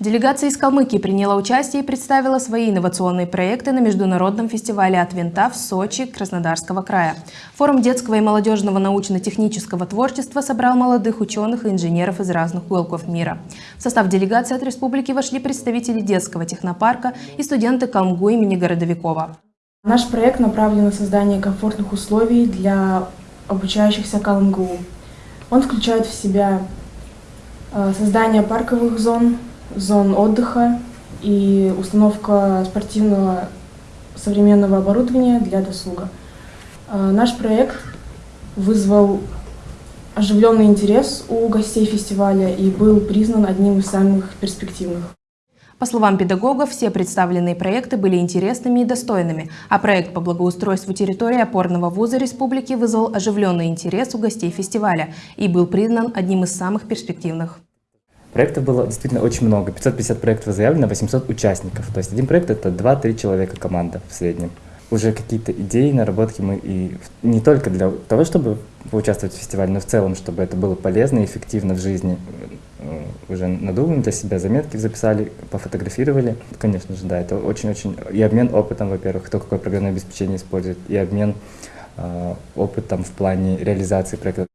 Делегация из Калмыкии приняла участие и представила свои инновационные проекты на международном фестивале «От винта» в Сочи Краснодарского края. Форум детского и молодежного научно-технического творчества собрал молодых ученых и инженеров из разных уголков мира. В состав делегации от республики вошли представители детского технопарка и студенты Калмгу имени Городовикова. Наш проект направлен на создание комфортных условий для обучающихся Калмгу. Он включает в себя э, создание парковых зон, зон отдыха и установка спортивного современного оборудования для досуга. Э, наш проект вызвал оживленный интерес у гостей фестиваля и был признан одним из самых перспективных. По словам педагогов, все представленные проекты были интересными и достойными, а проект по благоустройству территории опорного вуза республики вызвал оживленный интерес у гостей фестиваля и был признан одним из самых перспективных. Проектов было действительно очень много. 550 проектов заявлено, 800 участников. То есть один проект — это 2-3 человека команда в среднем. Уже какие-то идеи, наработки мы и не только для того, чтобы поучаствовать в фестивале, но в целом, чтобы это было полезно и эффективно в жизни. Э, уже надумаем для себя, заметки записали, пофотографировали. Конечно же, да, это очень-очень... И обмен опытом, во-первых, кто какое программное обеспечение использует, и обмен э, опытом в плане реализации проекта.